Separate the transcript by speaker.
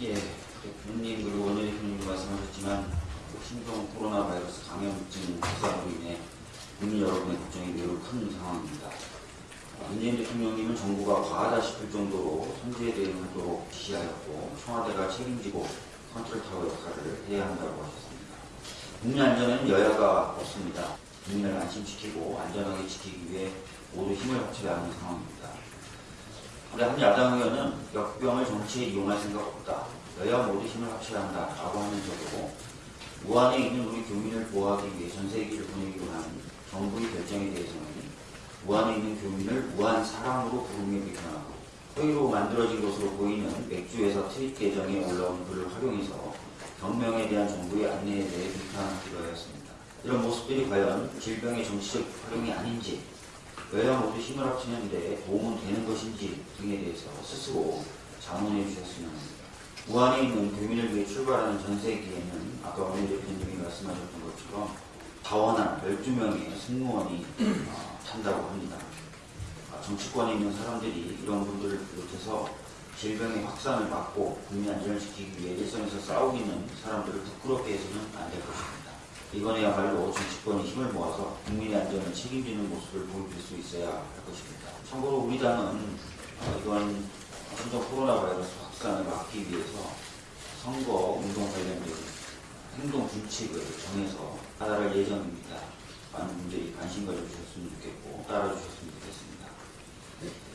Speaker 1: 예, 대표님 그리고 원내 대표님 말씀하셨지만 신종 코로나 바이러스 감염증 확산으로 인해 국민 여러분의 걱정이 매우 큰 상황입니다. 문재인 대통령님은 정부가 과하다 싶을 정도로 선제에 대응하도록 지시하였고 청와대가 책임지고 컨트롤타워 역할을 해야 한다고 하셨습니다. 국민 안전에는 여야가 없습니다. 국민을 안심시키고 안전하게 지키기 위해 모두 힘을 합쳐야 하는 상황입니다. 우리 한 야당 의원은 역병을 정치에 이용할 생각 없다. 여야 모두 힘을 합쳐야 한다 라고 하면서도 무안에 있는 우리 교민을 보호하기 위해 전 세계를 보내기로 한 정부의 결정에 대해서는 무안에 있는 교민을 무한 사랑으로 부르며 비판하고 허위로 만들어진 것으로 보이는 맥주회사 트윗 계정에 올라온 글을 활용해서 경명에 대한 정부의 안내에 대해 비판하기도 하였습니다. 이런 모습들이 과연 질병의 정치적 활용이 아닌지 여야 모두 힘을 합치는데 도움은 되는 것인지 등에 대해서 스스로 자문해 주셨으면 합니다. 무안에 있는 교민을 위해 출발하는 전세기에는 아까 원희 대표님이 말씀하셨던 것처럼 자원한 12명의 승무원이 어, 탄다고 합니다. 아, 정치권에 있는 사람들이 이런 분들을 비롯해서 질병의 확산을 막고 국민 안전을 지키기 위해 일선에서 싸우기는 사람들을 부끄럽게 해서는 안 될 것입니다. 이번에야말로 정치권이 힘을 모아서 국민의 안전을 책임지는 모습을 보여줄 수 있어야 할 것입니다. 참고로 우리 당은 어, 이번 신종 코로나 바이러스 확산을 막기 위해서 선거 운동 관련된 행동 규칙을 정해서 하달할 예정입니다. 많은 분들이 관심 가져주셨으면 좋겠고 따라주셨으면 좋겠습니다.